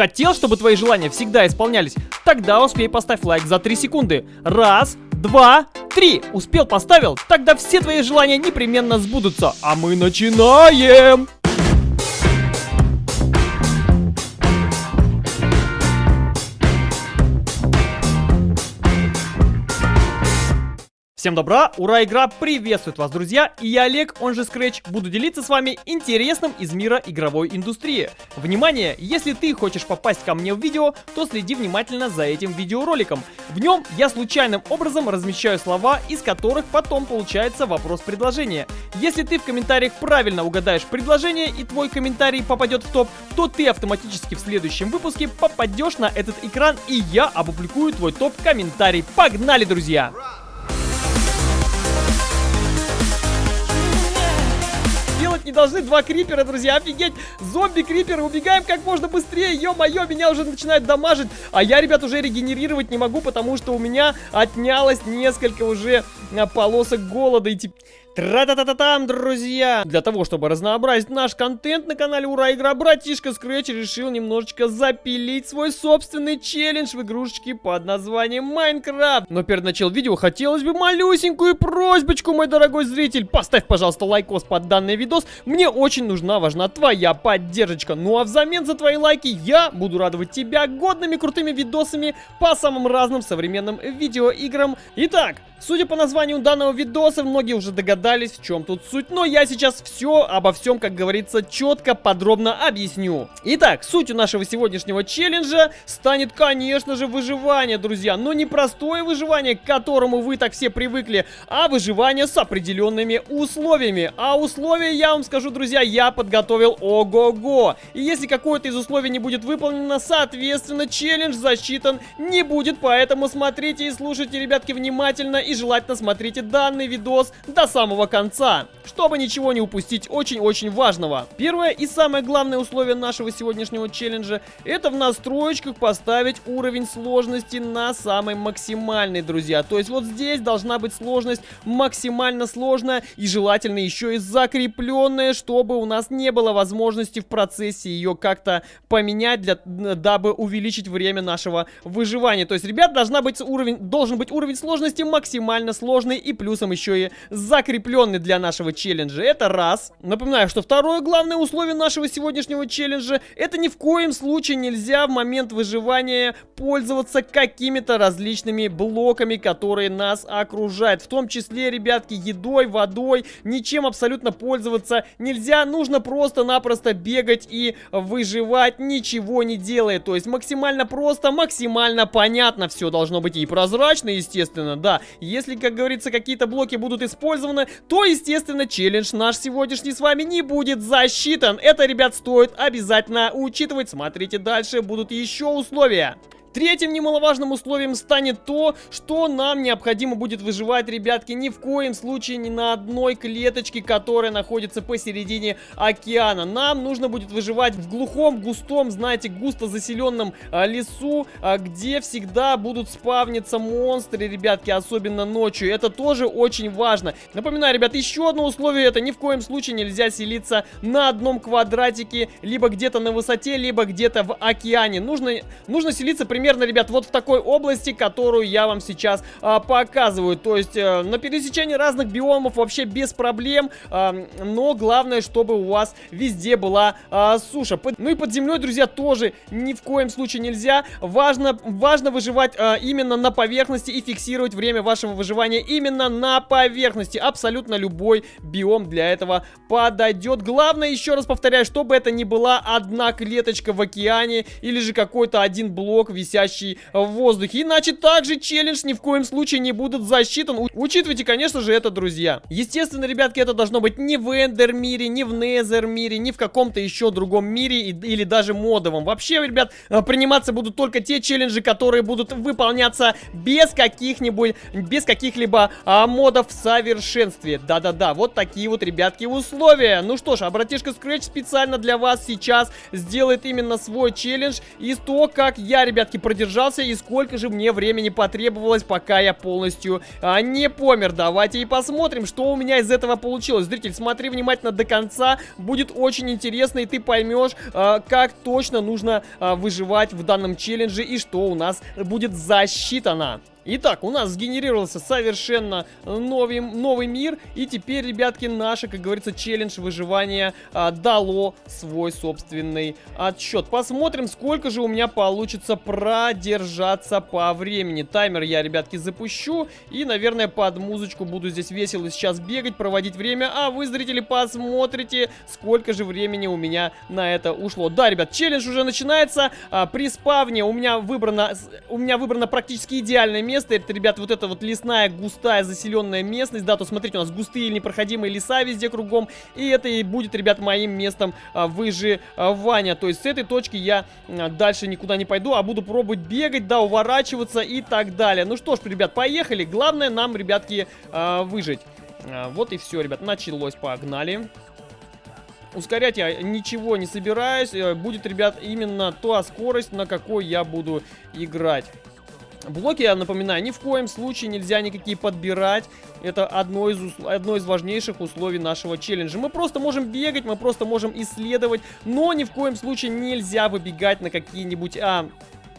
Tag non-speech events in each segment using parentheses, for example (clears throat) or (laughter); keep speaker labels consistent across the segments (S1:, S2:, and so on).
S1: Хотел, чтобы твои желания всегда исполнялись? Тогда успей поставь лайк за 3 секунды. Раз, два, три. Успел, поставил? Тогда все твои желания непременно сбудутся. А мы начинаем! Всем добра, ура, игра приветствует вас, друзья, и я Олег, он же Scratch, буду делиться с вами интересным из мира игровой индустрии. Внимание, если ты хочешь попасть ко мне в видео, то следи внимательно за этим видеороликом. В нем я случайным образом размещаю слова, из которых потом получается вопрос-предложение. Если ты в комментариях правильно угадаешь предложение и твой комментарий попадет в топ, то ты автоматически в следующем выпуске попадешь на этот экран и я опубликую твой топ-комментарий. Погнали, друзья! Делать не должны два крипера, друзья, офигеть. Зомби-криперы, убегаем как можно быстрее, ё-моё, меня уже начинает дамажить. А я, ребят, уже регенерировать не могу, потому что у меня отнялось несколько уже а, полосок голода. И типа... Тра-та-та-та-там, друзья! Для того, чтобы разнообразить наш контент на канале Ура Игра, братишка Scratch решил немножечко запилить свой собственный челлендж в игрушечке под названием Майнкрафт. Но перед началом видео хотелось бы малюсенькую просьбочку, мой дорогой зритель. Поставь, пожалуйста, лайкос под данный видос. Мне очень нужна, важна твоя поддержка. Ну а взамен за твои лайки я буду радовать тебя годными крутыми видосами по самым разным современным видеоиграм. Итак, судя по названию данного видоса, многие уже догадались, догадались, в чем тут суть. Но я сейчас все обо всем, как говорится, четко, подробно объясню. Итак, сутью нашего сегодняшнего челленджа станет, конечно же, выживание, друзья. Но не простое выживание, к которому вы так все привыкли, а выживание с определенными условиями. А условия, я вам скажу, друзья, я подготовил ого-го. И если какое-то из условий не будет выполнено, соответственно, челлендж засчитан не будет. Поэтому смотрите и слушайте, ребятки, внимательно и желательно смотрите данный видос до самого самого конца, чтобы ничего не упустить очень-очень важного. Первое и самое главное условие нашего сегодняшнего челленджа это в настроечках поставить уровень сложности на самый максимальный, друзья. То есть вот здесь должна быть сложность максимально сложная и желательно еще и закрепленная, чтобы у нас не было возможности в процессе ее как-то поменять, для, дабы увеличить время нашего выживания. То есть, ребят, должна быть уровень, должен быть уровень сложности максимально сложный и плюсом еще и закрепленный закрепленный для нашего челленджа. Это раз. Напоминаю, что второе главное условие нашего сегодняшнего челленджа, это ни в коем случае нельзя в момент выживания пользоваться какими-то различными блоками, которые нас окружают. В том числе, ребятки, едой, водой, ничем абсолютно пользоваться нельзя. Нужно просто-напросто бегать и выживать, ничего не делая. То есть максимально просто, максимально понятно все должно быть и прозрачно, естественно, да. Если, как говорится, какие-то блоки будут использованы, то, естественно, челлендж наш сегодняшний с вами не будет засчитан. Это, ребят, стоит обязательно учитывать. Смотрите дальше, будут еще условия. Третьим немаловажным условием станет то, что нам необходимо будет выживать, ребятки, ни в коем случае ни на одной клеточке, которая находится посередине океана. Нам нужно будет выживать в глухом, густом, знаете, густо заселенном а, лесу, а, где всегда будут спавниться монстры, ребятки, особенно ночью. Это тоже очень важно. Напоминаю, ребят, еще одно условие, это ни в коем случае нельзя селиться на одном квадратике, либо где-то на высоте, либо где-то в океане. Нужно, нужно селиться примерно примерно, ребят, вот в такой области, которую я вам сейчас а, показываю. То есть а, на пересечении разных биомов вообще без проблем, а, но главное, чтобы у вас везде была а, суша. Под, ну и под землей, друзья, тоже ни в коем случае нельзя. Важно, важно выживать а, именно на поверхности и фиксировать время вашего выживания именно на поверхности. Абсолютно любой биом для этого подойдет. Главное, еще раз повторяю, чтобы это не была одна клеточка в океане или же какой-то один блок висит висящий в воздухе. Иначе также челлендж ни в коем случае не будет засчитан. Учитывайте, конечно же, это, друзья. Естественно, ребятки, это должно быть не в Эндер мире, не в Незер мире, не в каком-то еще другом мире или даже модовом. Вообще, ребят, э, приниматься будут только те челленджи, которые будут выполняться без каких-нибудь, без каких-либо а, модов в совершенстве. Да-да-да, вот такие вот, ребятки, условия. Ну что ж, а братишка Scratch специально для вас сейчас сделает именно свой челлендж из того, как я, ребятки, продержался и сколько же мне времени потребовалось, пока я полностью а, не помер. Давайте и посмотрим, что у меня из этого получилось. Зритель, смотри внимательно до конца, будет очень интересно, и ты поймешь, а, как точно нужно а, выживать в данном челлендже и что у нас будет засчитано. Итак, у нас сгенерировался совершенно новый, новый мир. И теперь, ребятки, наше, как говорится, челлендж выживания а, дало свой собственный отсчет. Посмотрим, сколько же у меня получится продержаться по времени. Таймер я, ребятки, запущу. И, наверное, под музычку буду здесь весело сейчас бегать, проводить время. А вы, зрители, посмотрите, сколько же времени у меня на это ушло. Да, ребят, челлендж уже начинается. А, при спавне у меня выбрано, у меня выбрано практически идеальное место. Это, ребят, вот эта вот лесная, густая, заселенная местность. Да, то смотрите, у нас густые непроходимые леса везде кругом. И это и будет, ребят, моим местом а, выживания. То есть с этой точки я а, дальше никуда не пойду, а буду пробовать бегать, да, уворачиваться и так далее. Ну что ж, ребят, поехали. Главное нам, ребятки, а, выжить. А, вот и все, ребят, началось, погнали. Ускорять я ничего не собираюсь. Э, будет, ребят, именно та скорость, на какой я буду играть. Блоки, я напоминаю, ни в коем случае нельзя никакие подбирать. Это одно из, одно из важнейших условий нашего челленджа. Мы просто можем бегать, мы просто можем исследовать, но ни в коем случае нельзя выбегать на какие-нибудь... А,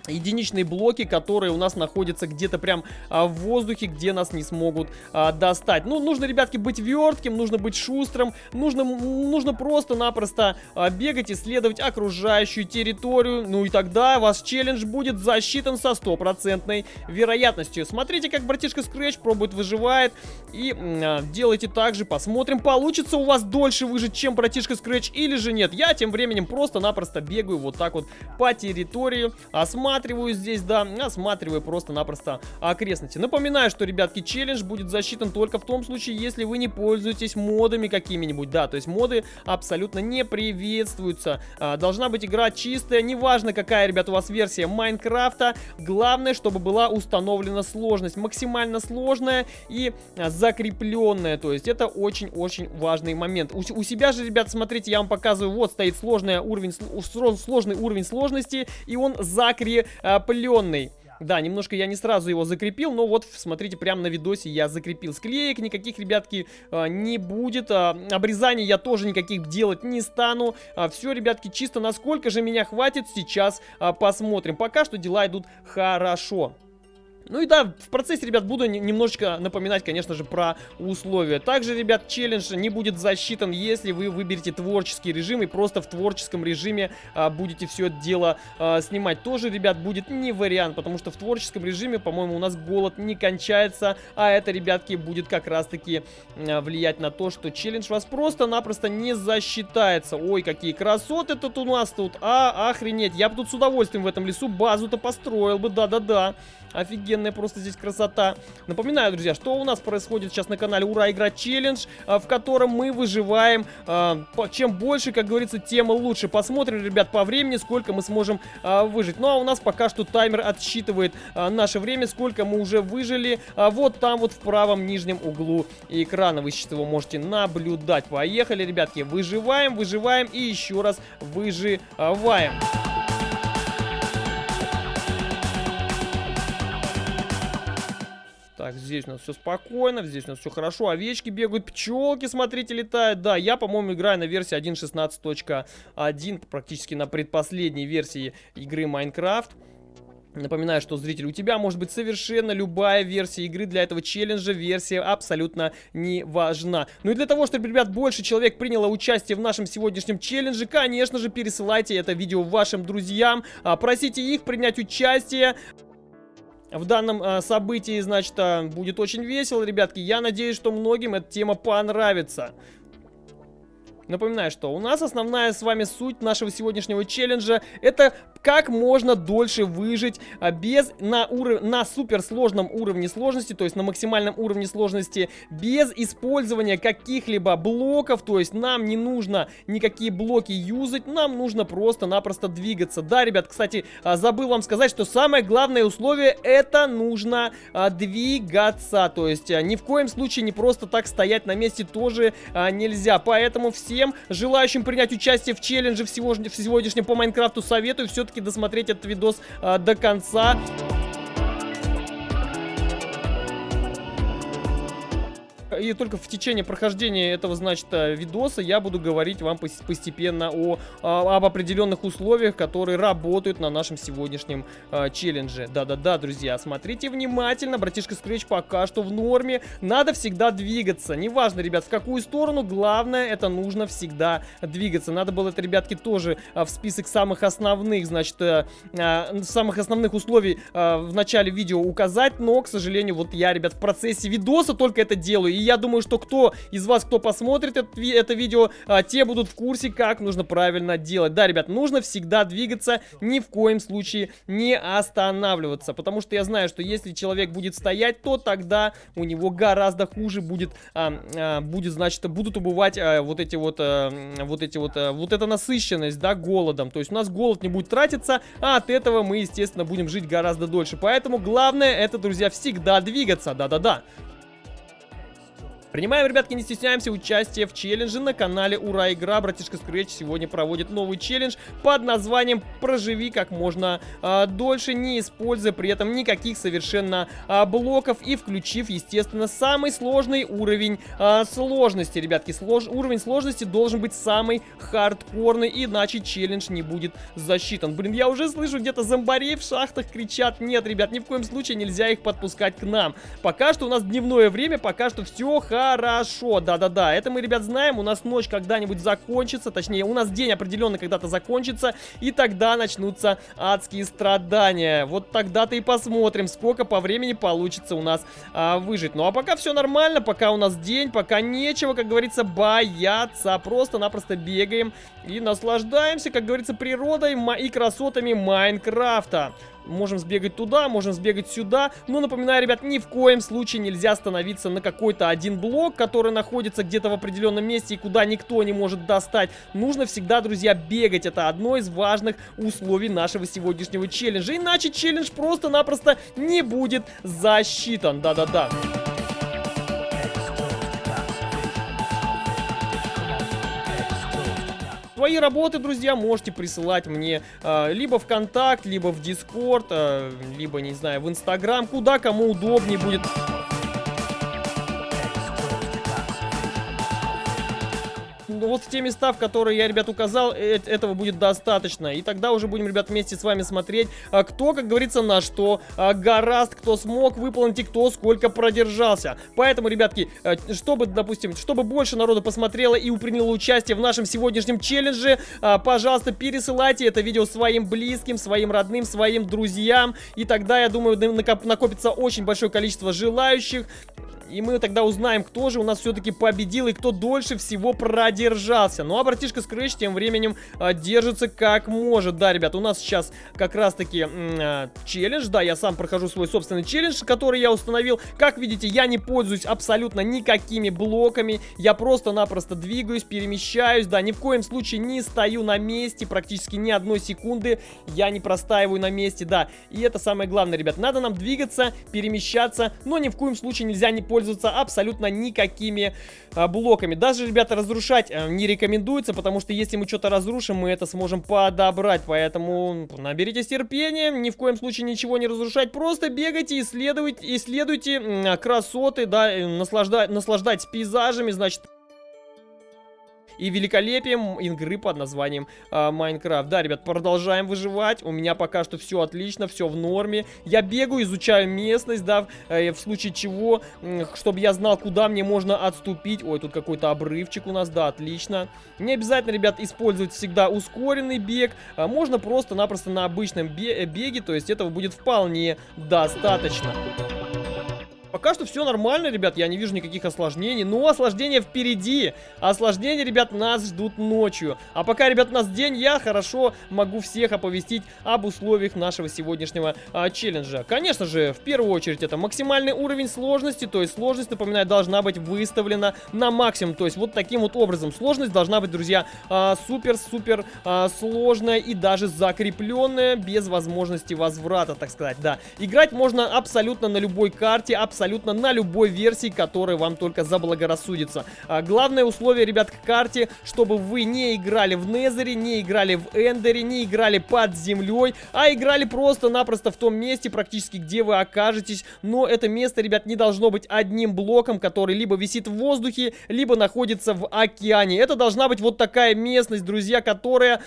S1: единичные блоки, которые у нас находятся где-то прям а, в воздухе, где нас не смогут а, достать. Ну, нужно, ребятки, быть вертким, нужно быть шустрым, нужно, нужно просто-напросто а, бегать, исследовать окружающую территорию, ну и тогда ваш челлендж будет засчитан со стопроцентной вероятностью. Смотрите, как братишка Scratch пробует, выживает, и а, делайте так же, посмотрим, получится у вас дольше выжить, чем братишка Scratch или же нет. Я тем временем просто-напросто бегаю вот так вот по территории, осматриваю, осматриваю здесь, да, осматриваю просто-напросто окрестности. Напоминаю, что, ребятки, челлендж будет засчитан только в том случае, если вы не пользуетесь модами какими-нибудь, да, то есть моды абсолютно не приветствуются. А, должна быть игра чистая, неважно какая, ребят, у вас версия Майнкрафта, главное, чтобы была установлена сложность, максимально сложная и а, закрепленная, то есть это очень-очень важный момент. У, у себя же, ребят, смотрите, я вам показываю, вот стоит сложный уровень, сложный уровень сложности, и он закреплен закрепленный. Да, немножко я не сразу его закрепил, но вот, смотрите, прямо на видосе я закрепил. Склеек никаких, ребятки, а, не будет. А, обрезаний я тоже никаких делать не стану. А, все, ребятки, чисто насколько же меня хватит, сейчас посмотрим. Пока что дела идут хорошо. Ну и да, в процессе, ребят, буду немножечко напоминать, конечно же, про условия. Также, ребят, челлендж не будет засчитан, если вы выберете творческий режим и просто в творческом режиме а, будете все это дело а, снимать. Тоже, ребят, будет не вариант, потому что в творческом режиме, по-моему, у нас голод не кончается, а это, ребятки, будет как раз-таки а, влиять на то, что челлендж вас просто-напросто не засчитается. Ой, какие красоты тут у нас тут, а, охренеть, я бы тут с удовольствием в этом лесу базу-то построил бы, да-да-да. Офигенная просто здесь красота. Напоминаю, друзья, что у нас происходит сейчас на канале Ура Игра Челлендж, а, в котором мы выживаем. А, чем больше, как говорится, тем лучше. Посмотрим, ребят, по времени, сколько мы сможем а, выжить. Ну, а у нас пока что таймер отсчитывает наше время, сколько мы уже выжили. Вот там вот в правом нижнем углу экрана вы сейчас его можете наблюдать. Поехали, ребятки, выживаем, выживаем и еще раз выживаем. Так, здесь у нас все спокойно, здесь у нас все хорошо. Овечки бегают, пчелки, смотрите, летают. Да, я, по-моему, играю на версии 1.16.1, практически на предпоследней версии игры Майнкрафт. Напоминаю, что, зритель, у тебя может быть совершенно любая версия игры для этого челленджа, версия абсолютно не важна. Ну и для того, чтобы, ребят, больше человек приняло участие в нашем сегодняшнем челлендже, конечно же, пересылайте это видео вашим друзьям, а, просите их принять участие в данном э, событии, значит, э, будет очень весело, ребятки. Я надеюсь, что многим эта тема понравится. Напоминаю, что у нас основная с вами суть нашего сегодняшнего челленджа это как можно дольше выжить а, без на, уров... на суперсложном уровне сложности, то есть на максимальном уровне сложности, без использования каких-либо блоков, то есть нам не нужно никакие блоки юзать, нам нужно просто-напросто двигаться. Да, ребят, кстати, а, забыл вам сказать, что самое главное условие это нужно а, двигаться, то есть ни в коем случае не просто так стоять на месте тоже нельзя, поэтому все всем желающим принять участие в челлендже в сегодняшнем по Майнкрафту советую все-таки досмотреть этот видос а, до конца. И только в течение прохождения этого, значит, э, видоса я буду говорить вам постепенно о, о об определенных условиях, которые работают на нашем сегодняшнем э, челлендже. Да-да-да, друзья, смотрите внимательно, братишка Scratch пока что в норме, надо всегда двигаться, неважно, ребят, в какую сторону, главное, это нужно всегда двигаться. Надо было это, ребятки, тоже э, в список самых основных, значит, самых основных условий в начале видео указать, но, к сожалению, вот я, ребят, в процессе видоса только это делаю, и я думаю, что кто из вас, кто посмотрит это, это видео, а, те будут в курсе, как нужно правильно делать. Да, ребят, нужно всегда двигаться, ни в коем случае не останавливаться, потому что я знаю, что если человек будет стоять, то тогда у него гораздо хуже будет, а, а, будет, значит, будут убывать а, вот эти вот, а, вот эти вот, а, вот эта насыщенность, да, голодом. То есть у нас голод не будет тратиться, а от этого мы, естественно, будем жить гораздо дольше. Поэтому главное это, друзья, всегда двигаться, да-да-да. Принимаем, ребятки, не стесняемся, участие в челлендже на канале Ура Игра. Братишка Scratch сегодня проводит новый челлендж под названием «Проживи как можно а, дольше, не используя при этом никаких совершенно а, блоков и включив, естественно, самый сложный уровень а, сложности, ребятки. Слож... Уровень сложности должен быть самый хардкорный, иначе челлендж не будет засчитан. Блин, я уже слышу где-то зомбарей в шахтах кричат. Нет, ребят, ни в коем случае нельзя их подпускать к нам. Пока что у нас дневное время, пока что все хорошо Хорошо, да-да-да, это мы, ребят, знаем, у нас ночь когда-нибудь закончится, точнее, у нас день определенно когда-то закончится, и тогда начнутся адские страдания. Вот тогда-то и посмотрим, сколько по времени получится у нас а, выжить. Ну, а пока все нормально, пока у нас день, пока нечего, как говорится, бояться, просто-напросто бегаем и наслаждаемся, как говорится, природой и красотами Майнкрафта. Можем сбегать туда, можем сбегать сюда. Но напоминаю, ребят, ни в коем случае нельзя становиться на какой-то один блок, который находится где-то в определенном месте и куда никто не может достать. Нужно всегда, друзья, бегать. Это одно из важных условий нашего сегодняшнего челленджа. Иначе челлендж просто-напросто не будет засчитан. Да-да-да. Свои работы, друзья, можете присылать мне э, либо в Контакт, либо в Дискорд, э, либо, не знаю, в Инстаграм, куда кому удобнее будет. Вот в те места, в которые я, ребят, указал, э этого будет достаточно. И тогда уже будем, ребят, вместе с вами смотреть, а, кто, как говорится, на что а, гораст, кто смог выполнить и кто сколько продержался. Поэтому, ребятки, а, чтобы, допустим, чтобы больше народу посмотрело и приняло участие в нашем сегодняшнем челлендже, а, пожалуйста, пересылайте это видео своим близким, своим родным, своим друзьям. И тогда, я думаю, накопится очень большое количество желающих. И мы тогда узнаем, кто же у нас все-таки победил и кто дольше всего продержался. Ну а братишка Scratch тем временем а, держится как может. Да, ребят, у нас сейчас как раз-таки а, челлендж. Да, я сам прохожу свой собственный челлендж, который я установил. Как видите, я не пользуюсь абсолютно никакими блоками. Я просто-напросто двигаюсь, перемещаюсь. Да, ни в коем случае не стою на месте. Практически ни одной секунды я не простаиваю на месте. Да, и это самое главное, ребят. Надо нам двигаться, перемещаться, но ни в коем случае нельзя не пользоваться пользоваться абсолютно никакими а, блоками. Даже, ребята, разрушать а, не рекомендуется, потому что если мы что-то разрушим, мы это сможем подобрать. Поэтому наберитесь терпения, ни в коем случае ничего не разрушать. Просто бегайте, исследуйте, исследуйте красоты, да, наслаждать, наслаждайтесь пейзажами, значит и великолепием игры под названием а, Майнкрафт. Да, ребят, продолжаем выживать. У меня пока что все отлично, все в норме. Я бегаю, изучаю местность, да, э, в случае чего, чтобы я знал, куда мне можно отступить. Ой, тут какой-то обрывчик у нас, да, отлично. Не обязательно, ребят, использовать всегда ускоренный бег. А можно просто-напросто на обычном беге, то есть этого будет вполне достаточно. Пока что все нормально, ребят, я не вижу никаких осложнений. Но осложнения впереди. Осложнения, ребят, нас ждут ночью. А пока, ребят, у нас день, я хорошо могу всех оповестить об условиях нашего сегодняшнего а, челленджа. Конечно же, в первую очередь, это максимальный уровень сложности. То есть сложность, напоминаю, должна быть выставлена на максимум. То есть вот таким вот образом. Сложность должна быть, друзья, супер-супер а, а, сложная и даже закрепленная без возможности возврата, так сказать, да. Играть можно абсолютно на любой карте, абсолютно абсолютно на любой версии, которая вам только заблагорассудится. А, главное условие, ребят, к карте, чтобы вы не играли в Незере, не играли в Эндере, не играли под землей, а играли просто-напросто в том месте, практически где вы окажетесь. Но это место, ребят, не должно быть одним блоком, который либо висит в воздухе, либо находится в океане. Это должна быть вот такая местность, друзья, которая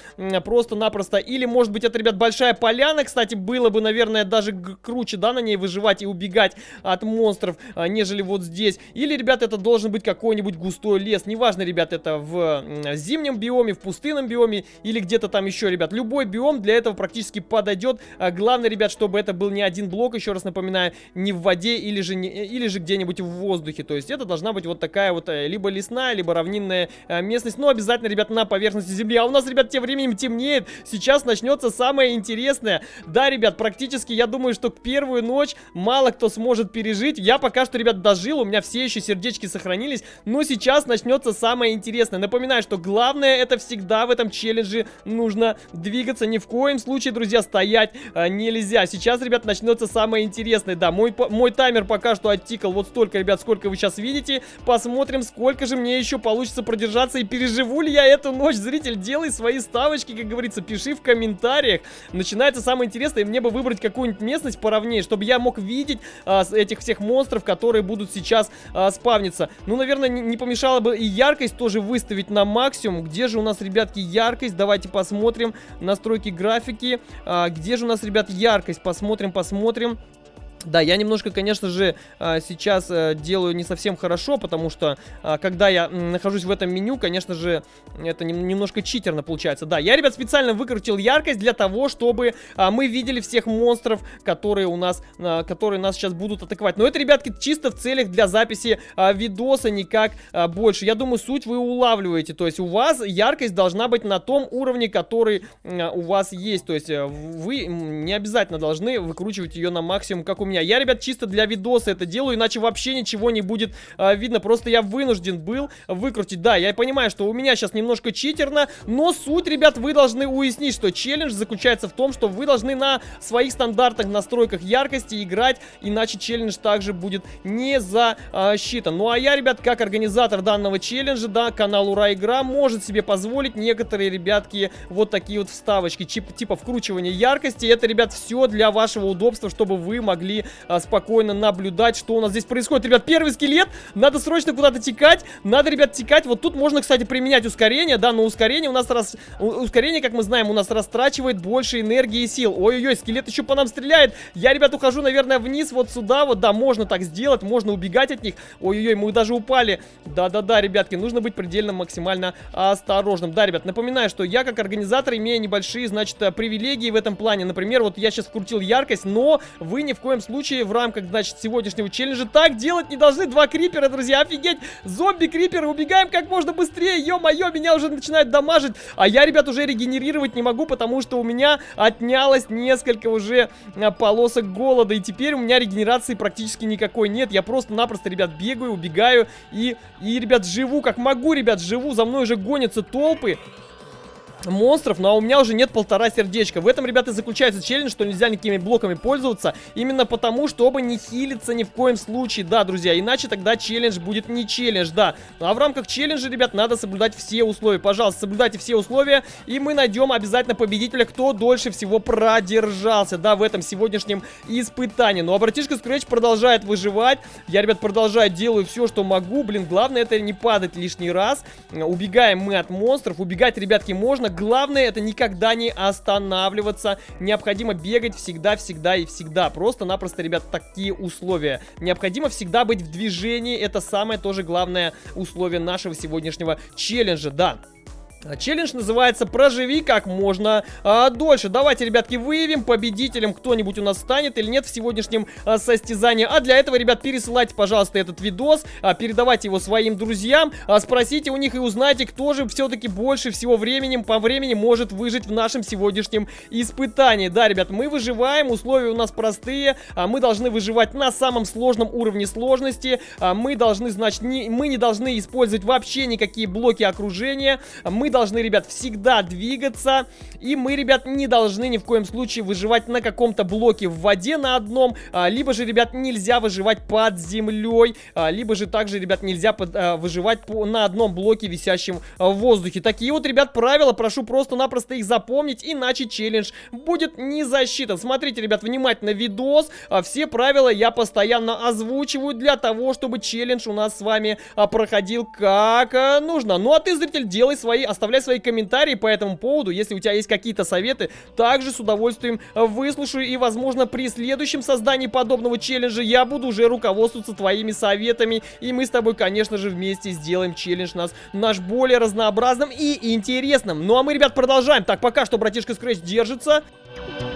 S1: просто-напросто... Или, может быть, это, ребят, большая поляна, кстати, было бы, наверное, даже круче, да, на ней выживать и убегать от монстров, а, нежели вот здесь. Или, ребят, это должен быть какой-нибудь густой лес. Неважно, ребят, это в зимнем биоме, в пустынном биоме или где-то там еще, ребят. Любой биом для этого практически подойдет. А главное, ребят, чтобы это был не один блок, еще раз напоминаю, не в воде или же, не, или же где-нибудь в воздухе. То есть это должна быть вот такая вот э, либо лесная, либо равнинная э, местность. Но обязательно, ребят, на поверхности земли. А у нас, ребят, тем временем темнеет. Сейчас начнется самое интересное. Да, ребят, практически я думаю, что первую ночь мало кто сможет пережить. Я пока что, ребят, дожил, у меня все еще сердечки сохранились. Но сейчас начнется самое интересное. Напоминаю, что главное это всегда в этом челлендже нужно двигаться. Ни в коем случае, друзья, стоять а, нельзя. Сейчас, ребят, начнется самое интересное. Да, мой, мой таймер пока что оттикал вот столько, ребят, сколько вы сейчас видите. Посмотрим, сколько же мне еще получится продержаться и переживу ли я эту ночь. Зритель, делай свои ставочки, как говорится, пиши в комментариях. Начинается самое интересное, и мне бы выбрать какую-нибудь местность поровнее, чтобы я мог видеть а, этих всех монстров, которые будут сейчас а, спавниться. Ну, наверное, не, не помешало бы и яркость тоже выставить на максимум. Где же у нас, ребятки, яркость? Давайте посмотрим. Настройки графики. А, где же у нас, ребят, яркость? Посмотрим, посмотрим. Да, я немножко, конечно же, а, сейчас э, делаю не совсем хорошо, потому что, а, когда я нахожусь в этом меню, конечно же, это немножко читерно получается. Да, я, ребят, специально выкрутил яркость для того, чтобы а, мы видели всех монстров, которые у нас, которые нас сейчас будут атаковать. Но это, ребятки, чисто в целях для записи видоса, никак больше. Я думаю, суть вы улавливаете, то есть у вас яркость должна быть на том уровне, который у вас есть. То есть э, вы не обязательно должны выкручивать ее на максимум, как у меня меня. Я, ребят, чисто для видоса это делаю, иначе вообще ничего не будет а, видно. Просто я вынужден был выкрутить. Да, я понимаю, что у меня сейчас немножко читерно, но суть, ребят, вы должны уяснить, что челлендж заключается в том, что вы должны на своих стандартных настройках яркости играть, иначе челлендж также будет не засчитан. Ну а я, ребят, как организатор данного челленджа, да, канал Ура Игра может себе позволить некоторые, ребятки, вот такие вот вставочки, типа вкручивания яркости. Это, ребят, все для вашего удобства, чтобы вы могли а, спокойно наблюдать, что у нас здесь происходит. Ребят, первый скелет, надо срочно куда-то текать, надо, ребят, текать. Вот тут можно, кстати, применять ускорение, да, но ускорение у нас, раз... ускорение, как мы знаем, у нас растрачивает больше энергии и сил. Ой-ой-ой, скелет еще по нам стреляет. Я, ребят, ухожу, наверное, вниз, вот сюда, вот, да, можно так сделать, можно убегать от них. Ой-ой-ой, мы даже упали. Да-да-да, ребятки, нужно быть предельно максимально осторожным. Да, ребят, напоминаю, что я, как организатор, имею небольшие, значит, привилегии в этом плане. Например, вот я сейчас вкрутил яркость, но вы ни в коем случае случае в рамках, значит, сегодняшнего челленджа. Так делать не должны два крипера, друзья, офигеть, зомби-криперы, убегаем как можно быстрее, ё-моё, меня уже начинает дамажить, а я, ребят, уже регенерировать не могу, потому что у меня отнялось несколько уже а, полосок голода, и теперь у меня регенерации практически никакой нет, я просто-напросто, ребят, бегаю, убегаю и, и, ребят, живу как могу, ребят, живу, за мной уже гонятся толпы, монстров, но у меня уже нет полтора сердечка. В этом, ребята, заключается челлендж, что нельзя никакими блоками пользоваться, именно потому, чтобы не хилиться ни в коем случае, да, друзья, иначе тогда челлендж будет не челлендж, да. Ну, а в рамках челленджа, ребят, надо соблюдать все условия. Пожалуйста, соблюдайте все условия, и мы найдем обязательно победителя, кто дольше всего продержался, да, в этом сегодняшнем испытании. Ну, а братишка Scratch продолжает выживать, я, ребят, продолжаю, делаю все, что могу, блин, главное это не падать лишний раз. Убегаем мы от монстров, убегать, ребятки, можно, главное это никогда не останавливаться. Необходимо бегать всегда, всегда и всегда. Просто-напросто, ребят, такие условия. Необходимо всегда быть в движении. Это самое тоже главное условие нашего сегодняшнего челленджа. Да. Челлендж называется «Проживи как можно а, дольше». Давайте, ребятки, выявим, победителем кто-нибудь у нас станет или нет в сегодняшнем а, состязании. А для этого, ребят, пересылайте, пожалуйста, этот видос, а, передавайте его своим друзьям, а, спросите у них и узнайте, кто же все-таки больше всего времени, по времени может выжить в нашем сегодняшнем испытании. Да, ребят, мы выживаем, условия у нас простые, а, мы должны выживать на самом сложном уровне сложности, а, мы должны, значит, не, мы не должны использовать вообще никакие блоки окружения, мы должны, ребят, всегда двигаться. И мы, ребят, не должны ни в коем случае выживать на каком-то блоке в воде на одном. А, либо же, ребят, нельзя выживать под землей. А, либо же также, ребят, нельзя под, а, выживать по, на одном блоке, висящем а, в воздухе. Такие вот, ребят, правила. Прошу просто-напросто их запомнить, иначе челлендж будет не засчитан. Смотрите, ребят, внимательно видос. А, все правила я постоянно озвучиваю для того, чтобы челлендж у нас с вами а, проходил как а, нужно. Ну а ты, зритель, делай свои, оставляй свои комментарии по этому поводу. Если у тебя есть какие-то советы, также с удовольствием выслушаю. И, возможно, при следующем создании подобного челленджа я буду уже руководствоваться твоими советами. И мы с тобой, конечно же, вместе сделаем челлендж нас, наш более разнообразным и интересным. Ну а мы, ребят, продолжаем. Так, пока что братишка Scratch держится. А,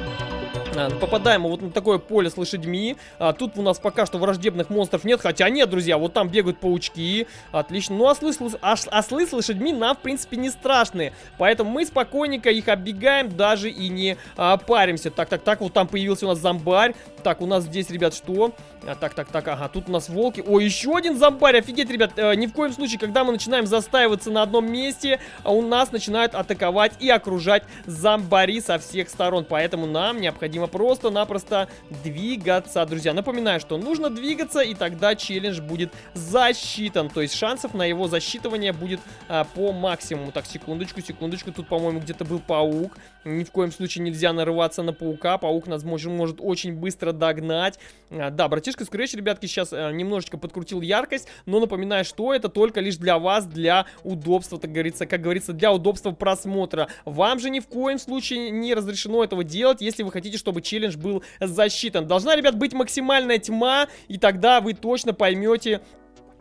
S1: попадаем вот на такое поле с лошадьми. А, тут у нас пока что враждебных монстров нет. Хотя нет, друзья, вот там бегают паучки. Отлично. Ну, ослы, ослы с лошадьми нам, в принципе, не страшные. Поэтому мы спокойненько их оббегаем, даже и не а, паримся. Так, так, так, вот там появился у нас зомбарь. Так, у нас здесь, ребят, что? А, так, так, так, ага, тут у нас волки. О, еще один зомбарь, офигеть, ребят. Э, ни в коем случае, когда мы начинаем застаиваться на одном месте, а у нас начинают атаковать и окружать зомбари со всех сторон. Поэтому нам необходимо просто-напросто двигаться, друзья. Напоминаю, что нужно двигаться, и тогда челлендж будет засчитан. То есть шансов на его засчитывание будет а, по максимуму. Так, секундочку, секундочку. Тут, по-моему, где-то был паук. Ни в коем случае нельзя нарываться на паука. Паук нас может, может очень быстро догнать. А, да, братишка Scratch, ребятки, сейчас а, немножечко подкрутил яркость, но напоминаю, что это только лишь для вас, для удобства, так говорится, как говорится, для удобства просмотра. Вам же ни в коем случае не разрешено этого делать, если вы хотите, чтобы челлендж был засчитан. Должна, ребят, быть максимальная тьма, и тогда вы точно поймете,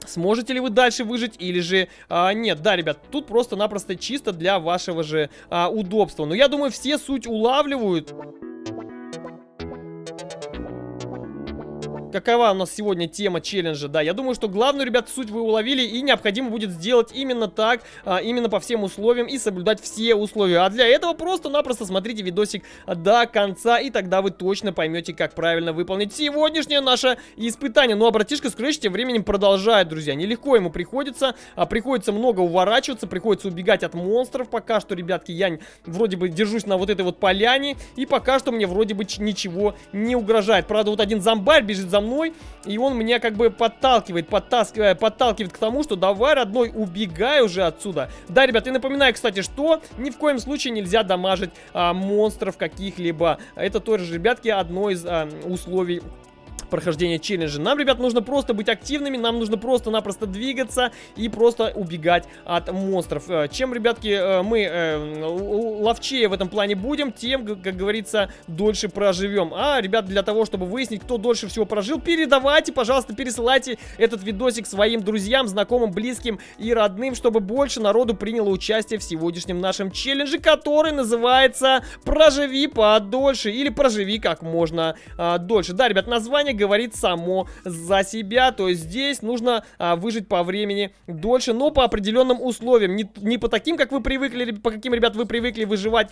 S1: Сможете ли вы дальше выжить или же а, нет? Да, ребят, тут просто-напросто чисто для вашего же а, удобства. Но я думаю, все суть улавливают. Какова у нас сегодня тема челленджа, да, я думаю, что главную, ребят, суть вы уловили, и необходимо будет сделать именно так, а, именно по всем условиям, и соблюдать все условия, а для этого просто-напросто смотрите видосик до конца, и тогда вы точно поймете, как правильно выполнить сегодняшнее наше испытание, ну а братишка Scratch тем временем продолжает, друзья, нелегко ему приходится, а, приходится много уворачиваться, приходится убегать от монстров, пока что, ребятки, я вроде бы держусь на вот этой вот поляне, и пока что мне вроде бы ничего не угрожает, правда, вот один зомбарь бежит за за мной, и он меня как бы подталкивает, подтаскивает, подталкивает к тому, что давай, родной, убегай уже отсюда. Да, ребят, и напоминаю, кстати, что ни в коем случае нельзя дамажить а, монстров каких-либо. Это тоже, ребятки, одно из а, условий прохождения челленджа. Нам, ребят, нужно просто быть активными, нам нужно просто-напросто двигаться и просто убегать от монстров. Э, чем, ребятки, э, мы э, ловчее в этом плане будем, тем, как говорится, дольше проживем. А, ребят, для того, чтобы выяснить, кто дольше всего прожил, передавайте, пожалуйста, пересылайте этот видосик своим друзьям, знакомым, близким и родным, чтобы больше народу приняло участие в сегодняшнем нашем челлендже, который называется «Проживи подольше» или «Проживи как можно а, дольше». Да, ребят, название говорит само за себя. То есть здесь нужно а, выжить по времени дольше, но по определенным условиям. Не, не по таким, как вы привыкли, по каким, ребят, вы привыкли выживать.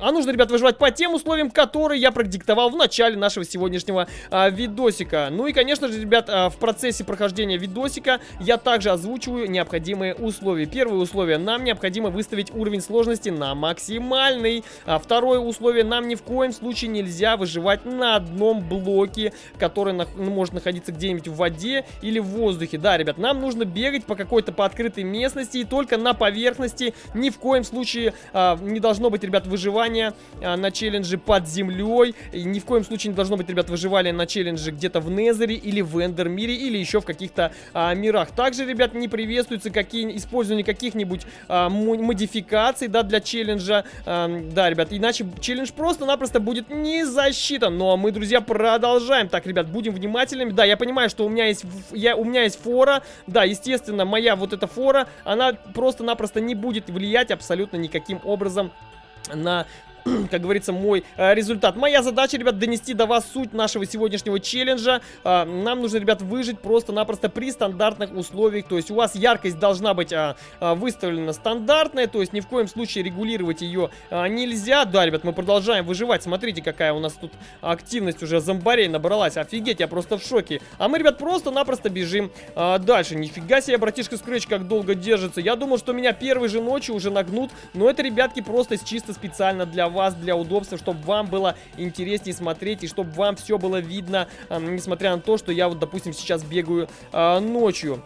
S1: А нужно, ребят, выживать по тем условиям, которые я продиктовал в начале нашего сегодняшнего а, видосика. Ну и, конечно же, ребят, а, в процессе прохождения видосика я также озвучиваю необходимые условия. Первое условие. Нам необходимо выставить уровень сложности на максимум максимальный. А второе условие, нам ни в коем случае нельзя выживать на одном блоке, который на, ну, может находиться где-нибудь в воде или в воздухе. Да, ребят, нам нужно бегать по какой-то по открытой местности и только на поверхности. Ни в коем случае а, не должно быть, ребят, выживания а, на челлендже под землей. И ни в коем случае не должно быть, ребят, выживания на челлендже где-то в Незере или в Эндермире или еще в каких-то а, мирах. Также, ребят, не приветствуется какие, использование каких-нибудь а, модификаций, да, для челленджа Эм, да, ребят, иначе челлендж просто-напросто будет не засчитан. Но мы, друзья, продолжаем. Так, ребят, будем внимательными. Да, я понимаю, что у меня есть, я, у меня есть фора. Да, естественно, моя вот эта фора, она просто-напросто не будет влиять абсолютно никаким образом на (clears throat) как говорится, мой э, результат. Моя задача, ребят, донести до вас суть нашего сегодняшнего челленджа. Э, нам нужно, ребят, выжить просто-напросто при стандартных условиях. То есть у вас яркость должна быть э, выставлена стандартная, то есть ни в коем случае регулировать ее нельзя. Да, ребят, мы продолжаем выживать. Смотрите, какая у нас тут активность уже зомбарей набралась. Офигеть, я просто в шоке. А мы, ребят, просто-напросто бежим дальше. Нифига себе, братишка Скретч как долго держится. Я думал, что меня первой же ночью уже нагнут, но это, ребятки, просто чисто специально для вас, для удобства, чтобы вам было интереснее смотреть и чтобы вам все было видно, несмотря на то, что я вот, допустим, сейчас бегаю э, ночью.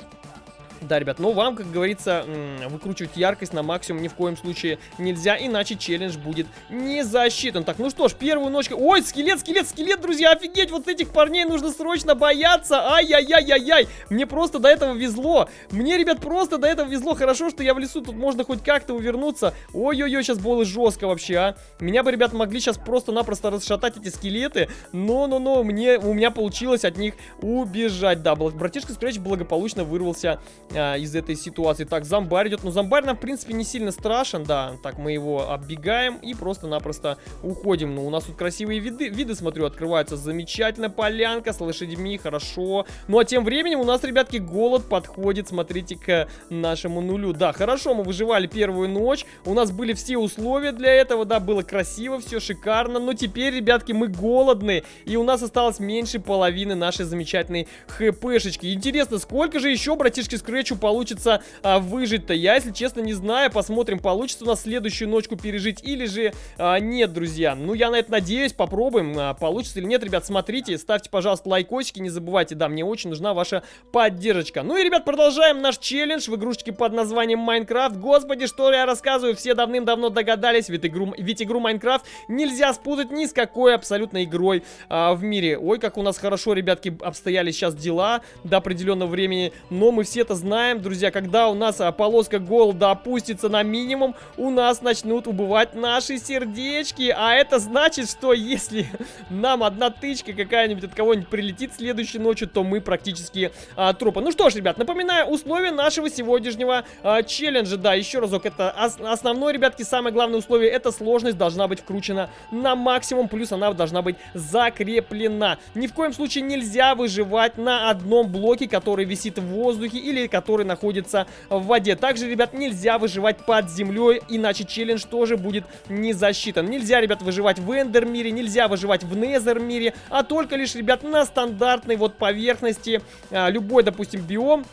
S1: Да, ребят, но вам, как говорится, выкручивать яркость на максимум ни в коем случае нельзя, иначе челлендж будет не засчитан. Так, ну что ж, первую ночку... Ой, скелет, скелет, скелет, друзья, офигеть, вот этих парней нужно срочно бояться. Ай-яй-яй-яй-яй, мне просто до этого везло. Мне, ребят, просто до этого везло. Хорошо, что я в лесу, тут можно хоть как-то увернуться. Ой-ой-ой, сейчас было жестко вообще, а. Меня бы, ребят, могли сейчас просто-напросто расшатать эти скелеты, но-но-но, мне, у меня получилось от них убежать. Да, братишка Скретч благополучно вырвался а, из этой ситуации. Так, зомбарь идет. Ну, зомбарь нам, в принципе, не сильно страшен, да. Так, мы его оббегаем и просто-напросто уходим. Ну, у нас тут красивые виды, виды, смотрю, открываются. Замечательно, полянка с лошадьми, хорошо. Ну, а тем временем у нас, ребятки, голод подходит, смотрите, к нашему нулю. Да, хорошо, мы выживали первую ночь. У нас были все условия для этого, да, было красиво, все шикарно. Но теперь, ребятки, мы голодны. И у нас осталось меньше половины нашей замечательной хпшечки. Интересно, сколько же еще, братишки, скрыть Scratch получится а, выжить-то? Я, если честно, не знаю. Посмотрим, получится у нас следующую ночку пережить или же а, нет, друзья. Ну, я на это надеюсь. Попробуем, а, получится или нет. Ребят, смотрите, ставьте, пожалуйста, лайкосики. Не забывайте, да, мне очень нужна ваша поддержка. Ну и, ребят, продолжаем наш челлендж в игрушечке под названием Майнкрафт. Господи, что я рассказываю, все давным-давно догадались. Ведь игру, ведь игру Майнкрафт нельзя спутать ни с какой абсолютно игрой а, в мире. Ой, как у нас хорошо, ребятки, обстояли сейчас дела до определенного времени. Но мы все это знаем знаем, друзья, когда у нас а, полоска голода опустится на минимум, у нас начнут убывать наши сердечки. А это значит, что если (laughs) нам одна тычка какая-нибудь от кого-нибудь прилетит следующей ночью, то мы практически а, трупы. Ну что ж, ребят, напоминаю условия нашего сегодняшнего а, челленджа. Да, еще разок, это ос основное, ребятки, самое главное условие, это сложность должна быть вкручена на максимум, плюс она должна быть закреплена. Ни в коем случае нельзя выживать на одном блоке, который висит в воздухе или который находится в воде. Также, ребят, нельзя выживать под землей, иначе челлендж тоже будет не засчитан. Нельзя, ребят, выживать в эндер мире, нельзя выживать в незер мире, а только лишь, ребят, на стандартной вот поверхности. А, любой, допустим, биом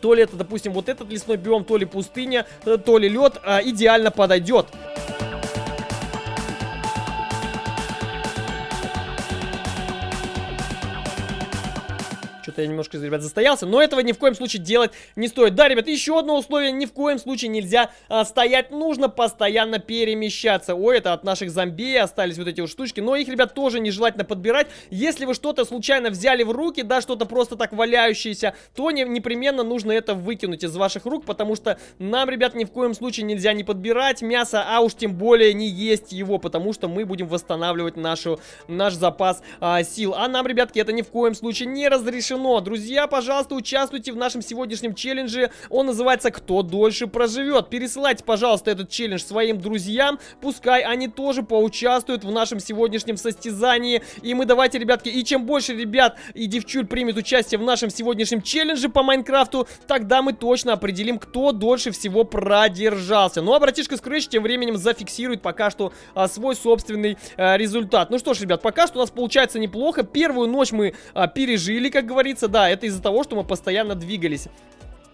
S1: то ли это, допустим, вот этот лесной биом, то ли пустыня, э, то ли лед, а, идеально подойдет. Что-то я немножко, ребят, застоялся. Но этого ни в коем случае делать не стоит. Да, ребят, еще одно условие. Ни в коем случае нельзя а, стоять. Нужно постоянно перемещаться. Ой, это от наших зомби остались вот эти вот штучки. Но их, ребят, тоже нежелательно подбирать. Если вы что-то случайно взяли в руки, да, что-то просто так валяющееся, то не, непременно нужно это выкинуть из ваших рук, потому что нам, ребят, ни в коем случае нельзя не подбирать мясо, а уж тем более не есть его, потому что мы будем восстанавливать нашу, наш запас а, сил. А нам, ребятки, это ни в коем случае не разрешено решено. Друзья, пожалуйста, участвуйте в нашем сегодняшнем челлендже. Он называется «Кто дольше проживет». Пересылайте, пожалуйста, этот челлендж своим друзьям. Пускай они тоже поучаствуют в нашем сегодняшнем состязании. И мы давайте, ребятки, и чем больше ребят и девчуль примет участие в нашем сегодняшнем челлендже по Майнкрафту, тогда мы точно определим, кто дольше всего продержался. Ну а братишка Scratch тем временем зафиксирует пока что а, свой собственный а, результат. Ну что ж, ребят, пока что у нас получается неплохо. Первую ночь мы а, пережили, как говорится говорится, да, это из-за того, что мы постоянно двигались.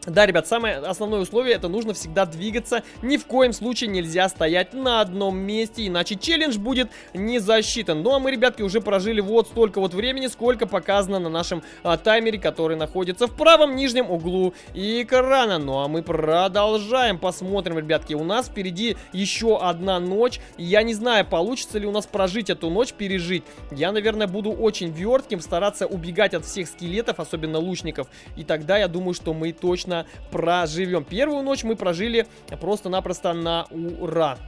S1: Да, ребят, самое основное условие, это нужно всегда двигаться. Ни в коем случае нельзя стоять на одном месте, иначе челлендж будет не засчитан. Ну, а мы, ребятки, уже прожили вот столько вот времени, сколько показано на нашем а, таймере, который находится в правом нижнем углу экрана. Ну, а мы продолжаем, посмотрим, ребятки. У нас впереди еще одна ночь. Я не знаю, получится ли у нас прожить эту ночь, пережить. Я, наверное, буду очень вертким, стараться убегать от всех скелетов, особенно лучников. И тогда я думаю, что мы точно точно проживем. Первую ночь мы прожили просто-напросто на ура.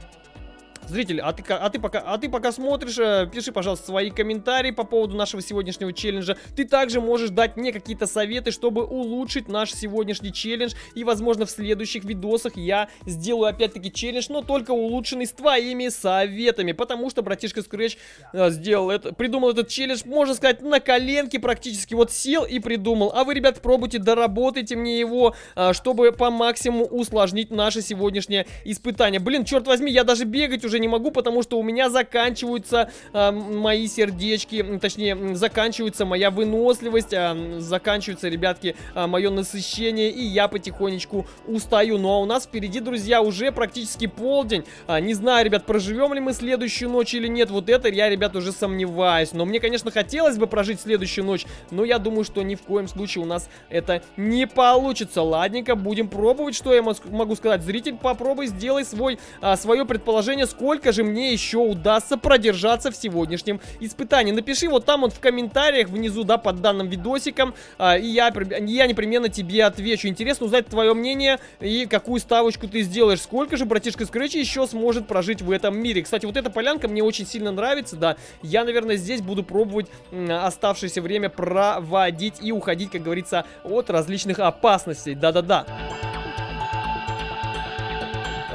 S1: Зритель, а ты, а ты, пока, а ты пока смотришь, э, пиши, пожалуйста, свои комментарии по поводу нашего сегодняшнего челленджа. Ты также можешь дать мне какие-то советы, чтобы улучшить наш сегодняшний челлендж. И, возможно, в следующих видосах я сделаю опять-таки челлендж, но только улучшенный с твоими советами. Потому что братишка Scratch э, сделал это, придумал этот челлендж, можно сказать, на коленке практически. Вот сел и придумал. А вы, ребят, пробуйте, доработайте мне его, э, чтобы по максимуму усложнить наше сегодняшнее испытание. Блин, черт возьми, я даже бегать уже не могу, потому что у меня заканчиваются э, мои сердечки, точнее, заканчивается моя выносливость, э, заканчивается, ребятки, э, мое насыщение, и я потихонечку устаю. Ну а у нас впереди, друзья, уже практически полдень. А, не знаю, ребят, проживем ли мы следующую ночь или нет, вот это я, ребят, уже сомневаюсь. Но мне, конечно, хотелось бы прожить следующую ночь, но я думаю, что ни в коем случае у нас это не получится. Ладненько, будем пробовать, что я могу сказать. Зритель, попробуй, сделай свой, а, свое предположение, сколько же мне еще удастся продержаться в сегодняшнем испытании. Напиши вот там вот в комментариях внизу, да, под данным видосиком, а, и я, я непременно тебе отвечу. Интересно узнать твое мнение и какую ставочку ты сделаешь. Сколько же братишка Скретч еще сможет прожить в этом мире. Кстати, вот эта полянка мне очень сильно нравится, да. Я, наверное, здесь буду пробовать оставшееся время проводить и уходить, как говорится, от различных опасностей. Да-да-да.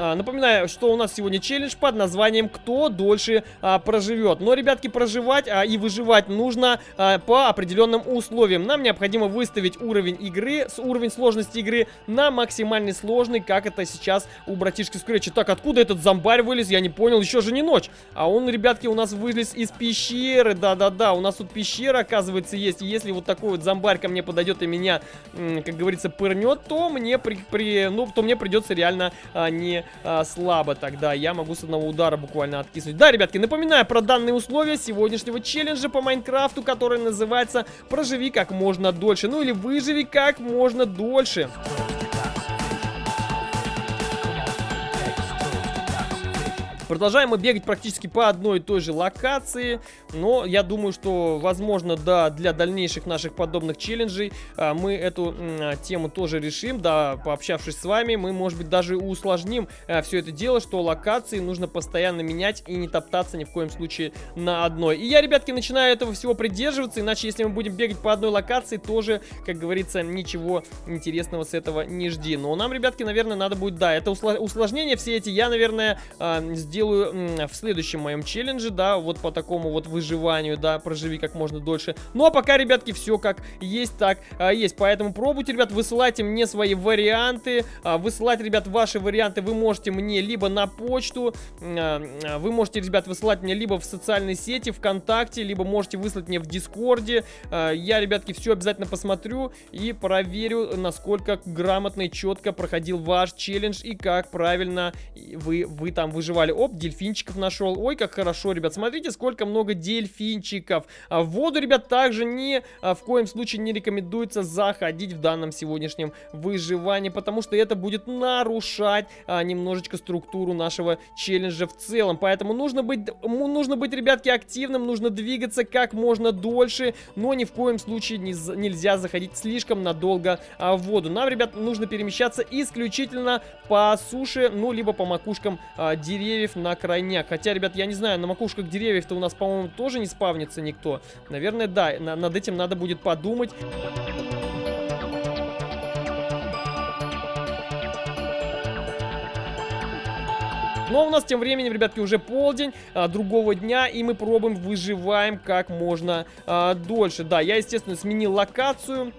S1: А, напоминаю, что у нас сегодня челлендж под названием «Кто дольше а, проживет?». Но, ребятки, проживать а, и выживать нужно а, по определенным условиям. Нам необходимо выставить уровень игры, с уровень сложности игры на максимальный сложный, как это сейчас у братишки Скретча. Так, откуда этот зомбарь вылез? Я не понял, еще же не ночь. А он, ребятки, у нас вылез из пещеры. Да-да-да, у нас тут пещера, оказывается, есть. И если вот такой вот зомбарь ко мне подойдет и меня, как говорится, пырнет, то мне, при, при, ну, то мне придется реально а, не а, слабо тогда. Я могу с одного удара буквально откиснуть. Да, ребятки, напоминаю про данные условия сегодняшнего челленджа по Майнкрафту, который называется «Проживи как можно дольше». Ну или «Выживи как можно дольше». Продолжаем мы бегать практически по одной и той же локации, но я думаю, что, возможно, да, для дальнейших наших подобных челленджей а, мы эту а, тему тоже решим, да, пообщавшись с вами, мы, может быть, даже усложним а, все это дело, что локации нужно постоянно менять и не топтаться ни в коем случае на одной. И я, ребятки, начинаю этого всего придерживаться, иначе, если мы будем бегать по одной локации, тоже, как говорится, ничего интересного с этого не жди. Но нам, ребятки, наверное, надо будет, да, это усложнение все эти я, наверное, сделаю сделаю в следующем моем челлендже, да, вот по такому вот выживанию, да, проживи как можно дольше. Ну, а пока, ребятки, все как есть, так а, есть. Поэтому пробуйте, ребят, высылайте мне свои варианты. А, высылать, ребят, ваши варианты вы можете мне либо на почту, а, вы можете, ребят, высылать мне либо в социальной сети, ВКонтакте, либо можете выслать мне в Дискорде. Я, ребятки, все обязательно посмотрю и проверю, насколько грамотно и четко проходил ваш челлендж и как правильно вы, вы там выживали. Оп, Оп, дельфинчиков нашел. Ой, как хорошо, ребят. Смотрите, сколько много дельфинчиков. А в воду, ребят, также не а, в коем случае не рекомендуется заходить в данном сегодняшнем выживании, потому что это будет нарушать а, немножечко структуру нашего челленджа в целом. Поэтому нужно быть, нужно быть, ребятки, активным, нужно двигаться как можно дольше, но ни в коем случае не, нельзя заходить слишком надолго а, в воду. Нам, ребят, нужно перемещаться исключительно по суше, ну, либо по макушкам а, деревьев, на крайняк. Хотя, ребят, я не знаю, на макушках деревьев-то у нас, по-моему, тоже не спавнится никто. Наверное, да, на над этим надо будет подумать. Но у нас тем временем, ребятки, уже полдень а, другого дня, и мы пробуем, выживаем как можно а, дольше. Да, я, естественно, сменил локацию.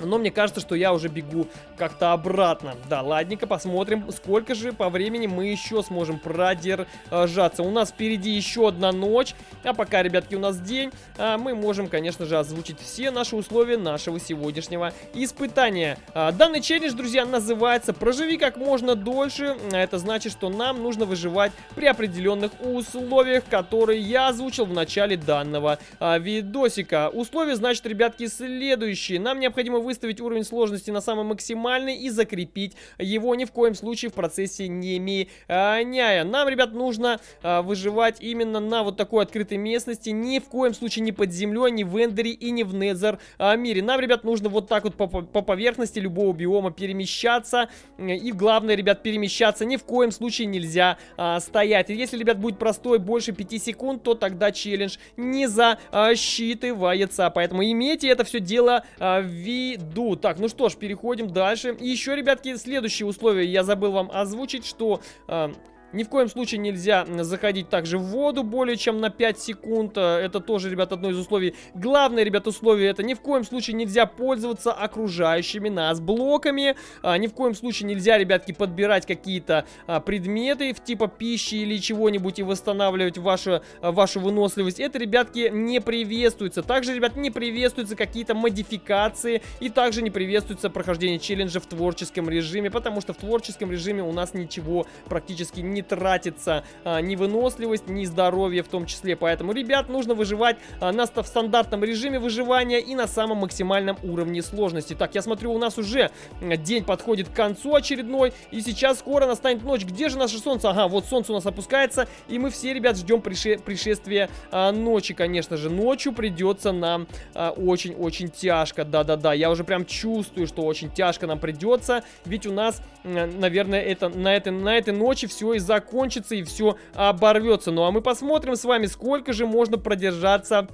S1: Но мне кажется, что я уже бегу как-то обратно. Да, ладненько, посмотрим, сколько же по времени мы еще сможем продержаться. У нас впереди еще одна ночь, а пока, ребятки, у нас день, а, мы можем, конечно же, озвучить все наши условия нашего сегодняшнего испытания. А, данный челлендж, друзья, называется «Проживи как можно дольше». Это значит, что нам нужно выживать при определенных условиях, которые я озвучил в начале данного а, видосика. Условия, значит, ребятки, следующие. Нам необходимо выставить уровень сложности на самый максимальный и закрепить его ни в коем случае в процессе не меняя. Нам, ребят, нужно а, выживать именно на вот такой открытой местности, ни в коем случае не под землей, ни в Эндере и не в Незер а, мире. Нам, ребят, нужно вот так вот по, по поверхности любого биома перемещаться. И главное, ребят, перемещаться ни в коем случае нельзя а, стоять. И если, ребят, будет простой больше 5 секунд, то тогда челлендж не засчитывается. Поэтому имейте это все дело а, в виду. Так, ну что ж, переходим дальше. И еще, ребятки, следующие условия я забыл вам озвучить, что... А, ни в коем случае нельзя заходить также в воду более чем на 5 секунд. Э, это тоже, ребят, одно из условий. Главное, ребят, условие это ни в коем случае нельзя пользоваться окружающими нас блоками. А, ни в коем случае нельзя, ребятки, подбирать какие-то а, предметы в типа пищи или чего-нибудь и восстанавливать вашу, вашу выносливость. Это, ребятки, не приветствуется. Также, ребят, не приветствуются какие-то модификации и также не приветствуется прохождение челленджа в творческом режиме, потому что в творческом режиме у нас ничего практически не тратится а, ни выносливость, ни здоровье в том числе. Поэтому, ребят, нужно выживать а, на, в стандартном режиме выживания и на самом максимальном уровне сложности. Так, я смотрю, у нас уже день подходит к концу очередной, и сейчас скоро настанет ночь. Где же наше солнце? Ага, вот солнце у нас опускается, и мы все, ребят, ждем прише пришествия а, ночи, конечно же. Ночью придется нам а, очень-очень а, тяжко, да-да-да. Я уже прям чувствую, что очень тяжко нам придется, ведь у нас, наверное, это на этой, на этой ночи все из закончится и все оборвется. Ну а мы посмотрим с вами, сколько же можно продержаться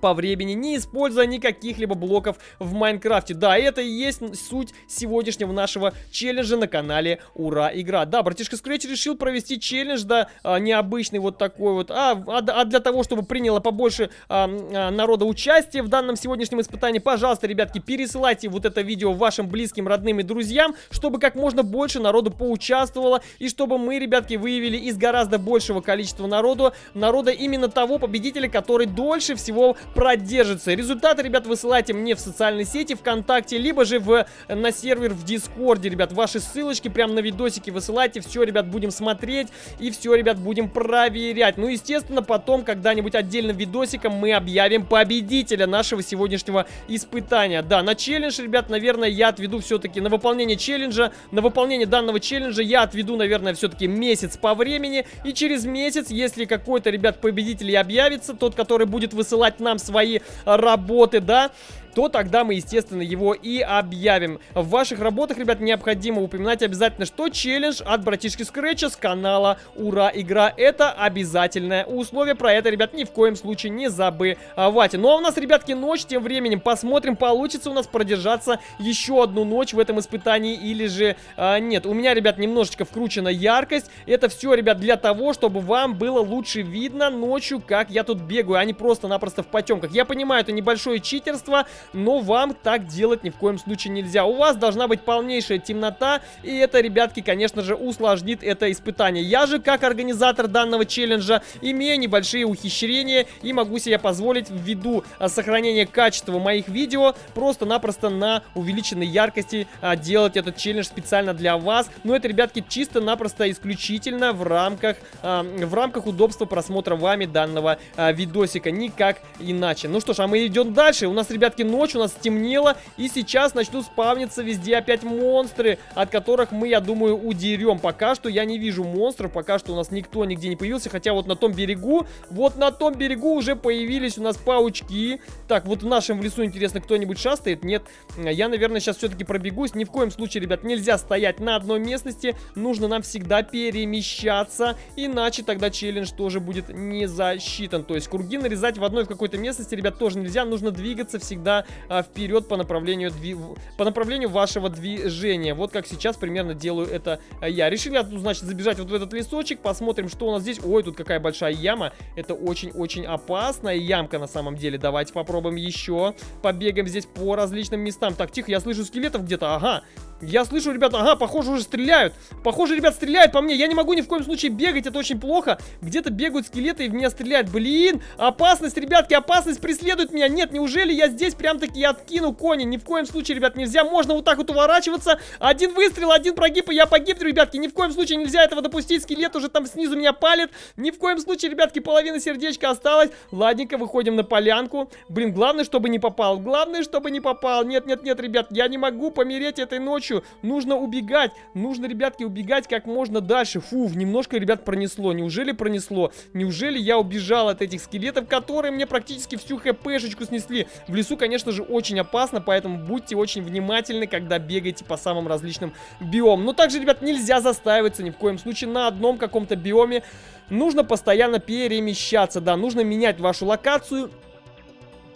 S1: по времени, не используя никаких либо блоков в Майнкрафте. Да, это и есть суть сегодняшнего нашего челленджа на канале Ура Игра. Да, братишка Scratch решил провести челлендж, да, а, необычный вот такой вот, а, а, а для того, чтобы приняло побольше а, а, народа участие в данном сегодняшнем испытании, пожалуйста, ребятки, пересылайте вот это видео вашим близким, родным и друзьям, чтобы как можно больше народу поучаствовало, и чтобы мы, ребятки, выявили из гораздо большего количества народу, народа именно того победителя, который дольше всего продержится. Результаты, ребят, высылайте мне в социальной сети ВКонтакте, либо же в, на сервер в Дискорде, ребят. Ваши ссылочки прямо на видосики высылайте. Все, ребят, будем смотреть и все, ребят, будем проверять. Ну, естественно, потом когда-нибудь отдельным видосиком мы объявим победителя нашего сегодняшнего испытания. Да, на челлендж, ребят, наверное, я отведу все-таки на выполнение челленджа. На выполнение данного челленджа я отведу, наверное, все-таки месяц по времени. И через месяц, если какой-то, ребят, победитель объявится, тот, который будет высылать нам свои работы, да, то тогда мы, естественно, его и объявим. В ваших работах, ребят, необходимо упоминать обязательно, что челлендж от братишки Скретча с канала Ура Игра. Это обязательное условие. Про это, ребят, ни в коем случае не забывайте. Ну а у нас, ребятки, ночь. Тем временем посмотрим, получится у нас продержаться еще одну ночь в этом испытании или же а, нет. У меня, ребят, немножечко вкручена яркость. Это все, ребят, для того, чтобы вам было лучше видно ночью, как я тут бегаю, а не просто-напросто в потемках. Я понимаю, это небольшое читерство, но вам так делать ни в коем случае нельзя. У вас должна быть полнейшая темнота, и это, ребятки, конечно же, усложнит это испытание. Я же, как организатор данного челленджа, имею небольшие ухищрения и могу себе позволить ввиду а, сохранения качества моих видео просто-напросто на увеличенной яркости а, делать этот челлендж специально для вас. Но это, ребятки, чисто-напросто исключительно в рамках, а, в рамках удобства просмотра вами данного видосика, никак иначе. Ну что ж, а мы идем дальше. У нас, ребятки, ночь, у нас стемнело, и сейчас начнут спавниться везде опять монстры, от которых мы, я думаю, удерем. Пока что я не вижу монстров, пока что у нас никто нигде не появился, хотя вот на том берегу, вот на том берегу уже появились у нас паучки. Так, вот в нашем лесу, интересно, кто-нибудь шастает? Нет, я, наверное, сейчас все-таки пробегусь. Ни в коем случае, ребят, нельзя стоять на одной местности, нужно нам всегда перемещаться, иначе тогда челлендж тоже будет не засчитан. То есть круги нарезать в одной в какой-то местности, ребят, тоже нельзя, нужно двигаться всегда а, вперед по направлению, дви... по направлению вашего движения. Вот как сейчас примерно делаю это а, я. Решили, значит, забежать вот в этот лесочек, посмотрим, что у нас здесь. Ой, тут какая большая яма. Это очень-очень опасная ямка на самом деле. Давайте попробуем еще. Побегаем здесь по различным местам. Так, тихо, я слышу скелетов где-то. Ага, Я слышу, ребята, ага, похоже, уже стреляют. Похоже, ребят, стреляют по мне. Я не могу ни в коем случае бегать, это очень плохо. Где-то бегают скелеты и в меня стреляют. Блин, опасность, ребятки, опасность преследует меня. Нет, неужели я здесь прям-таки откину кони? Ни в коем случае, ребят, нельзя. Можно вот так вот уворачиваться. Один выстрел, один прогиб, и я погиб, ребятки. Ни в коем случае нельзя этого допустить. Скелет уже там снизу меня палит. Ни в коем случае, ребятки, половина сердечка осталась. Ладненько, выходим на полянку. Блин, главное, чтобы не попал. Главное, чтобы не попал. Нет, нет, нет, ребят, я не могу помереть этой ночью. Нужно убегать. Нужно, ребятки, убегать как можно дальше. Фу, немножко, ребят, пронесло. Неужели пронесло? Неужели я убежал от этих скелетов, которые мне практически всю хпшечку снесли? В лесу, конечно же, очень опасно, поэтому будьте очень внимательны, когда бегаете по самым различным биомам. Но также, ребят, нельзя застаиваться ни в коем случае на одном каком-то биоме. Нужно постоянно перемещаться, да, нужно менять вашу локацию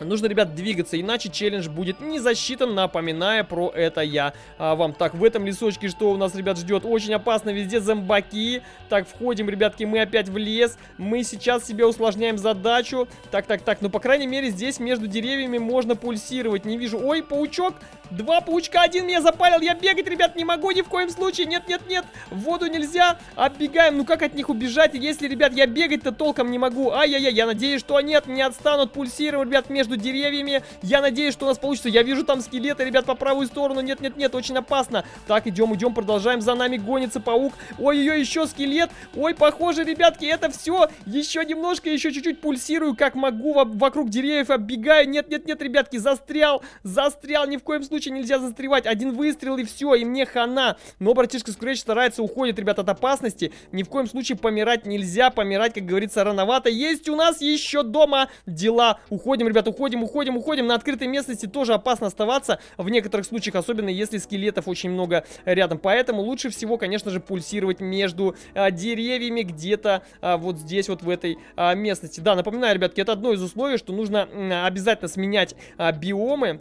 S1: Нужно, ребят, двигаться, иначе челлендж будет не засчитан, напоминая про это я а, вам. Так, в этом лесочке что у нас, ребят, ждет? Очень опасно, везде зомбаки. Так, входим, ребятки, мы опять в лес. Мы сейчас себе усложняем задачу. Так, так, так, ну, по крайней мере, здесь между деревьями можно пульсировать. Не вижу. Ой, паучок. Два паучка, один меня запалил. Я бегать, ребят, не могу ни в коем случае. Нет, нет, нет, в воду нельзя. Оббегаем. Ну, как от них убежать, если, ребят, я бегать-то толком не могу? Ай-яй-яй, я надеюсь, что они от меня отстанут. Пульсировать, ребят, между деревьями. Я надеюсь, что у нас получится. Я вижу там скелеты, ребят, по правую сторону. Нет, нет, нет, очень опасно. Так, идем, идем, продолжаем. За нами гонится паук. Ой-ой-ой, еще скелет. Ой, похоже, ребятки, это все. Еще немножко, еще чуть-чуть пульсирую, как могу. Вокруг деревьев оббегаю. Нет, нет, нет, ребятки, застрял. Застрял. Ни в коем случае нельзя застревать. Один выстрел и все, и мне хана. Но братишка Скретч старается, уходит, ребят, от опасности. Ни в коем случае помирать нельзя. Помирать, как говорится, рановато. Есть у нас еще дома дела. Уходим, ребят, уходим, уходим, уходим. На открытой местности тоже опасно оставаться в некоторых случаях, особенно если скелетов очень много рядом. Поэтому лучше всего, конечно же, пульсировать между а, деревьями где-то а, вот здесь, вот в этой а, местности. Да, напоминаю, ребятки, это одно из условий, что нужно а, обязательно сменять а, биомы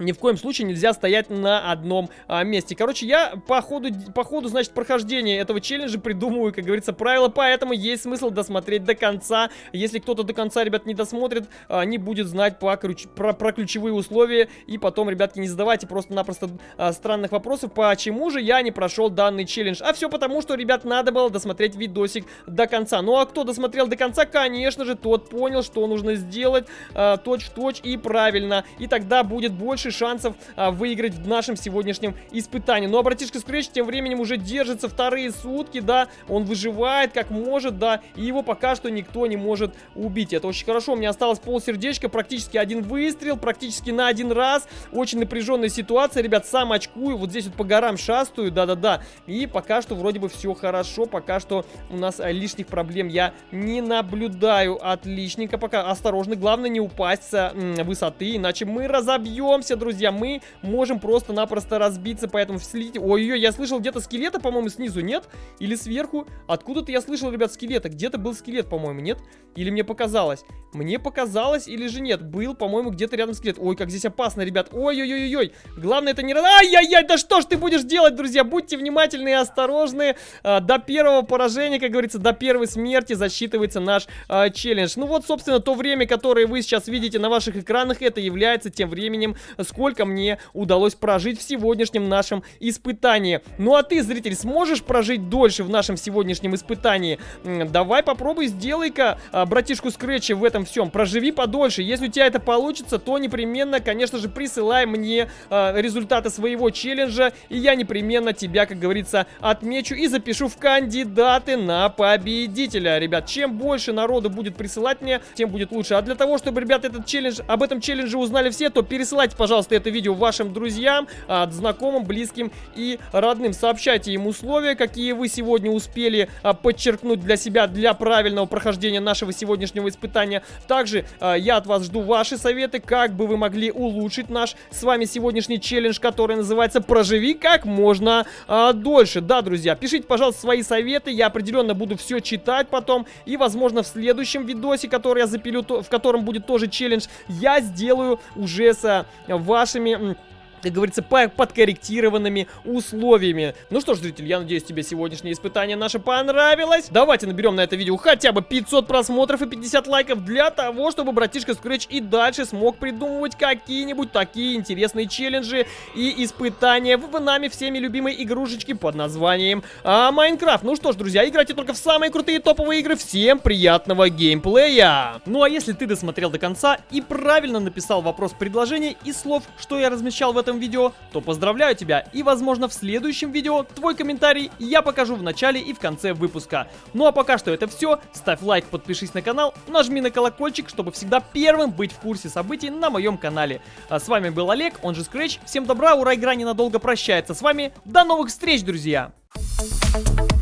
S1: ни в коем случае нельзя стоять на одном а, месте. Короче, я по ходу, по ходу, значит, прохождения этого челленджа придумываю, как говорится, правила, поэтому есть смысл досмотреть до конца. Если кто-то до конца, ребят, не досмотрит, а, не будет знать по ключ, про, про ключевые условия, и потом, ребятки, не задавайте просто-напросто а, странных вопросов, почему же я не прошел данный челлендж. А все потому, что, ребят, надо было досмотреть видосик до конца. Ну, а кто досмотрел до конца, конечно же, тот понял, что нужно сделать а, точь-в-точь -точь и правильно, и тогда будет больше больше шансов а, выиграть в нашем сегодняшнем испытании. Ну а братишка Скретч тем временем уже держится вторые сутки, да, он выживает как может, да, и его пока что никто не может убить. Это очень хорошо, у меня осталось полсердечка, практически один выстрел, практически на один раз. Очень напряженная ситуация, ребят, сам очкую, вот здесь вот по горам шастаю, да-да-да. И пока что вроде бы все хорошо, пока что у нас а, лишних проблем я не наблюдаю. Отличненько пока, осторожно, главное не упасть с высоты, иначе мы разобьемся, друзья, мы можем просто-напросто разбиться, поэтому следите. Ой-ой, я слышал где-то скелета, по-моему, снизу, нет? Или сверху? Откуда-то я слышал, ребят, скелета. Где-то был скелет, по-моему, нет? Или мне показалось? Мне показалось или же нет? Был, по-моему, где-то рядом скелет. Ой, как здесь опасно, ребят. Ой-ой-ой-ой. Главное, это не... Ай-яй-яй, да что ж ты будешь делать, друзья? Будьте внимательны и осторожны. А, до первого поражения, как говорится, до первой смерти засчитывается наш а, челлендж. Ну вот, собственно, то время, которое вы сейчас видите на ваших экранах, это является тем временем, сколько мне удалось прожить в сегодняшнем нашем испытании. Ну а ты, зритель, сможешь прожить дольше в нашем сегодняшнем испытании? Давай попробуй, сделай-ка а, братишку Скретча в этом всем. Проживи подольше. Если у тебя это получится, то непременно, конечно же, присылай мне а, результаты своего челленджа, и я непременно тебя, как говорится, отмечу и запишу в кандидаты на победителя. Ребят, чем больше народу будет присылать мне, тем будет лучше. А для того, чтобы, ребят, этот челлендж, об этом челлендже узнали все, то пересылайте, пожалуйста, пожалуйста, это видео вашим друзьям, а, знакомым, близким и родным. Сообщайте им условия, какие вы сегодня успели а, подчеркнуть для себя, для правильного прохождения нашего сегодняшнего испытания. Также а, я от вас жду ваши советы, как бы вы могли улучшить наш с вами сегодняшний челлендж, который называется «Проживи как можно дольше». Да, друзья, пишите, пожалуйста, свои советы, я определенно буду все читать потом, и, возможно, в следующем видосе, который я запилю, в котором будет тоже челлендж, я сделаю уже с вашими как говорится, по подкорректированными условиями. Ну что ж, зритель, я надеюсь, тебе сегодняшнее испытание наше понравилось. Давайте наберем на это видео хотя бы 500 просмотров и 50 лайков для того, чтобы братишка Scratch и дальше смог придумывать какие-нибудь такие интересные челленджи и испытания в нами всеми любимой игрушечки под названием а, Майнкрафт. Ну что ж, друзья, играйте только в самые крутые топовые игры. Всем приятного геймплея! Ну а если ты досмотрел до конца и правильно написал вопрос-предложение из слов, что я размещал в этом видео, то поздравляю тебя и, возможно, в следующем видео твой комментарий я покажу в начале и в конце выпуска. Ну а пока что это все. Ставь лайк, подпишись на канал, нажми на колокольчик, чтобы всегда первым быть в курсе событий на моем канале. А с вами был Олег, он же Scratch. Всем добра, ура, игра ненадолго прощается с вами. До новых встреч, друзья! Thank you.